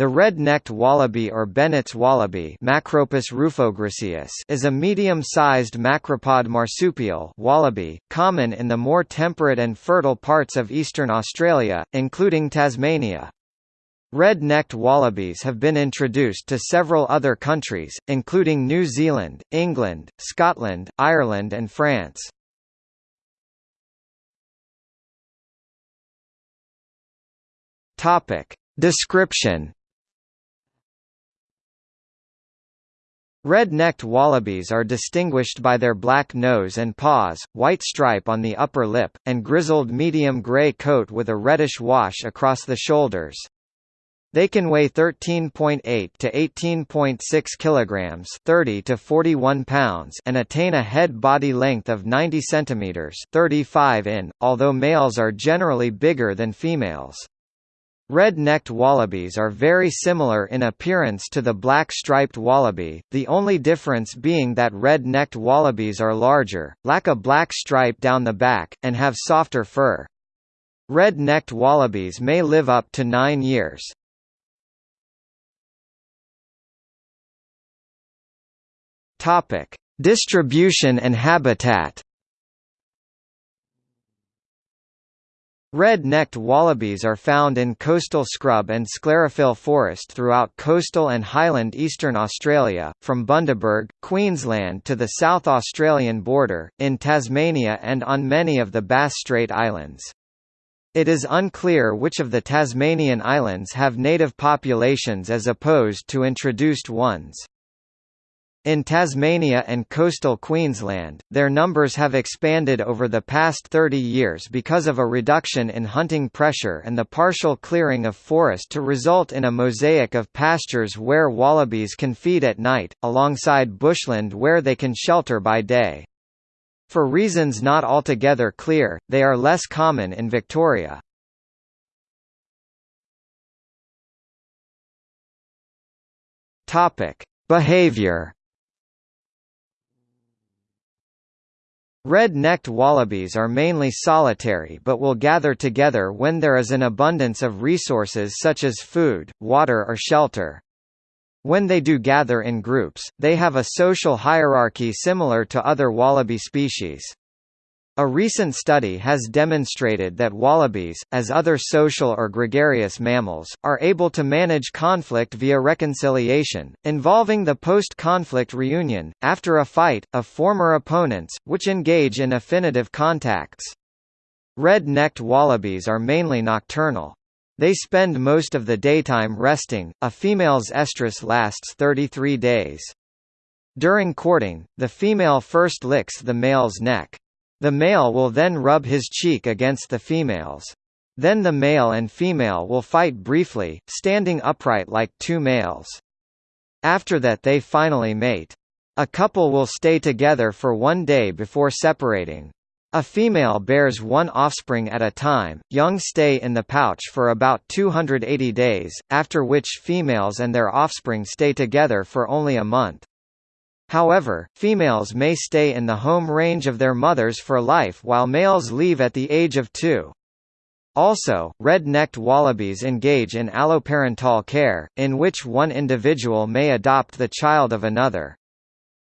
The red-necked wallaby or Bennett's wallaby Macropus is a medium-sized macropod marsupial wallaby, common in the more temperate and fertile parts of eastern Australia, including Tasmania. Red-necked wallabies have been introduced to several other countries, including New Zealand, England, Scotland, Ireland and France. Description Red-necked wallabies are distinguished by their black nose and paws, white stripe on the upper lip, and grizzled medium gray coat with a reddish wash across the shoulders. They can weigh 13.8 to 18.6 kilograms, 30 to 41 pounds, and attain a head body length of 90 centimeters, 35 in, although males are generally bigger than females. Red-necked wallabies are very similar in appearance to the black-striped wallaby, the only difference being that red-necked wallabies are larger, lack a black stripe down the back, and have softer fur. Red-necked wallabies may live up to nine years. Distribution and habitat Red-necked wallabies are found in coastal scrub and sclerophyll forest throughout coastal and highland eastern Australia, from Bundaberg, Queensland to the South Australian border, in Tasmania and on many of the Bass Strait Islands. It is unclear which of the Tasmanian islands have native populations as opposed to introduced ones. In Tasmania and coastal Queensland, their numbers have expanded over the past 30 years because of a reduction in hunting pressure and the partial clearing of forest to result in a mosaic of pastures where wallabies can feed at night, alongside bushland where they can shelter by day. For reasons not altogether clear, they are less common in Victoria. Behavior Red-necked wallabies are mainly solitary but will gather together when there is an abundance of resources such as food, water or shelter. When they do gather in groups, they have a social hierarchy similar to other wallaby species. A recent study has demonstrated that wallabies, as other social or gregarious mammals, are able to manage conflict via reconciliation, involving the post-conflict reunion, after a fight, of former opponents, which engage in affinitive contacts. Red-necked wallabies are mainly nocturnal. They spend most of the daytime resting, a female's estrus lasts 33 days. During courting, the female first licks the male's neck. The male will then rub his cheek against the female's. Then the male and female will fight briefly, standing upright like two males. After that they finally mate. A couple will stay together for one day before separating. A female bears one offspring at a time, young stay in the pouch for about 280 days, after which females and their offspring stay together for only a month. However, females may stay in the home range of their mothers for life while males leave at the age of two. Also, red-necked wallabies engage in alloparental care, in which one individual may adopt the child of another.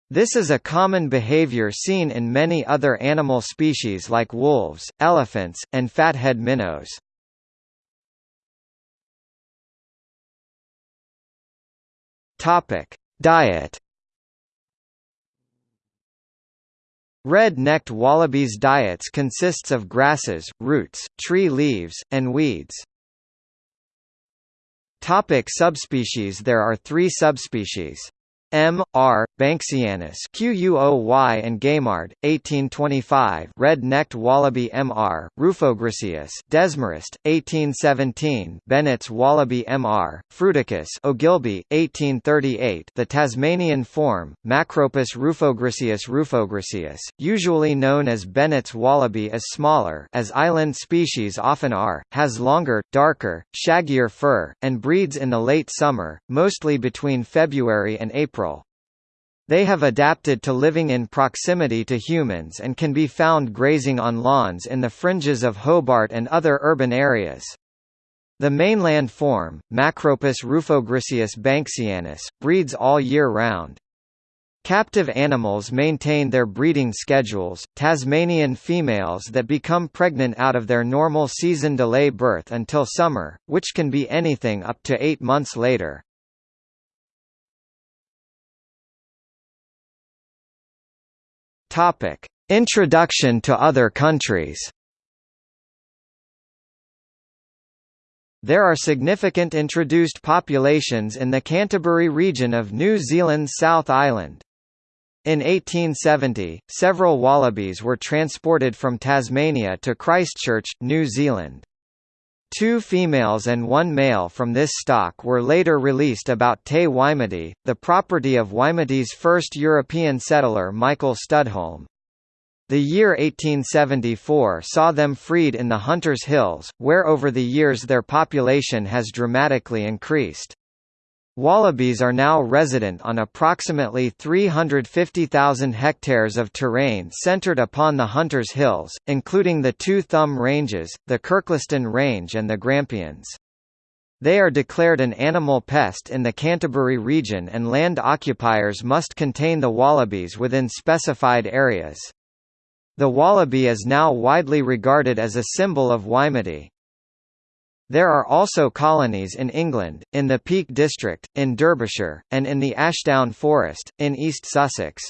This is a common behavior seen in many other animal species like wolves, elephants, and fathead minnows. Diet Red-necked wallabies' diets consists of grasses, roots, tree leaves, and weeds. Topic subspecies There are three subspecies. M. R. Banksianus QUOY and Gaimard, 1825 Red-necked wallaby M. R. Rufogriseus Desmarest, 1817 Bennett's wallaby M. R. Fruticus Ogilby, 1838 The Tasmanian form, Macropus rufogriseus rufogriseus, usually known as Bennett's wallaby is smaller as island species often are, has longer, darker, shaggier fur, and breeds in the late summer, mostly between February and April they have adapted to living in proximity to humans and can be found grazing on lawns in the fringes of Hobart and other urban areas. The mainland form, Macropus rufogriseus banksianus, breeds all year round. Captive animals maintain their breeding schedules. Tasmanian females that become pregnant out of their normal season delay birth until summer, which can be anything up to eight months later. Topic: Introduction to other countries. There are significant introduced populations in the Canterbury region of New Zealand's South Island. In 1870, several wallabies were transported from Tasmania to Christchurch, New Zealand. Two females and one male from this stock were later released about Te Waimate, the property of Waimate's first European settler Michael Studholme. The year 1874 saw them freed in the Hunters Hills, where over the years their population has dramatically increased. Wallabies are now resident on approximately 350,000 hectares of terrain centred upon the Hunters Hills, including the two Thumb Ranges, the Kirkliston Range and the Grampians. They are declared an animal pest in the Canterbury region and land occupiers must contain the wallabies within specified areas. The wallaby is now widely regarded as a symbol of Waimate. There are also colonies in England, in the Peak District, in Derbyshire, and in the Ashdown Forest, in East Sussex.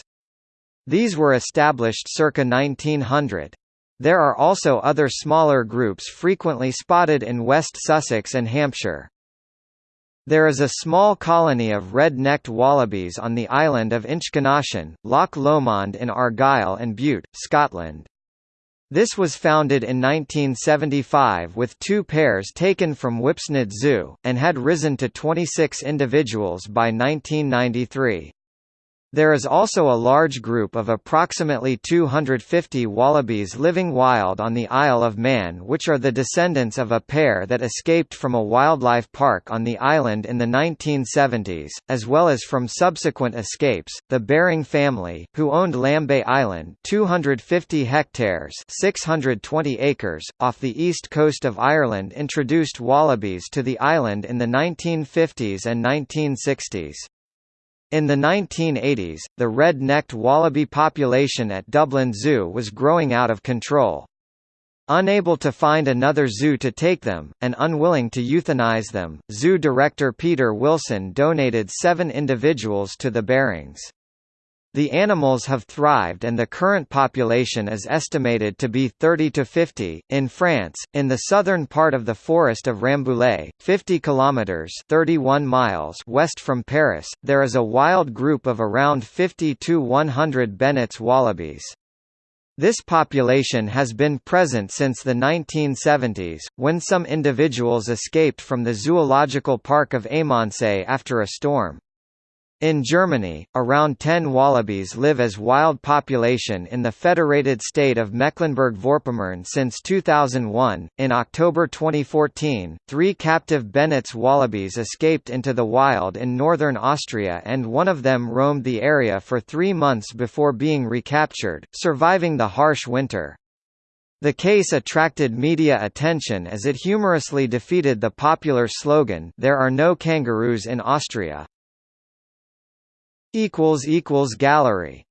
These were established circa 1900. There are also other smaller groups frequently spotted in West Sussex and Hampshire. There is a small colony of red-necked wallabies on the island of Inchconnachan, Loch Lomond in Argyll and Bute, Scotland. This was founded in 1975 with two pairs taken from Whipsnade Zoo, and had risen to 26 individuals by 1993. There is also a large group of approximately 250 wallabies living wild on the Isle of Man which are the descendants of a pair that escaped from a wildlife park on the island in the 1970s, as well as from subsequent escapes. The Baring family, who owned Lambay Island 250 hectares 620 acres, off the east coast of Ireland introduced wallabies to the island in the 1950s and 1960s. In the 1980s, the red-necked wallaby population at Dublin Zoo was growing out of control. Unable to find another zoo to take them, and unwilling to euthanize them, zoo director Peter Wilson donated seven individuals to the Barings. The animals have thrived and the current population is estimated to be 30 to 50. In France, in the southern part of the forest of Rambouillet, 50 kilometers (31 miles) west from Paris, there is a wild group of around 50 to 100 Bennett's wallabies. This population has been present since the 1970s, when some individuals escaped from the zoological park of Émancé after a storm. In Germany, around 10 wallabies live as wild population in the federated state of Mecklenburg-Vorpommern since 2001. In October 2014, three captive Bennett's wallabies escaped into the wild in northern Austria and one of them roamed the area for three months before being recaptured, surviving the harsh winter. The case attracted media attention as it humorously defeated the popular slogan There are no kangaroos in Austria. Gallery